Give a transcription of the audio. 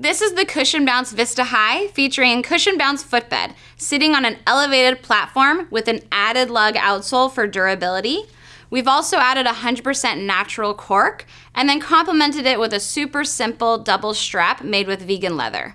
This is the Cushion Bounce Vista High featuring Cushion Bounce footbed, sitting on an elevated platform with an added lug outsole for durability. We've also added 100% natural cork and then complemented it with a super simple double strap made with vegan leather.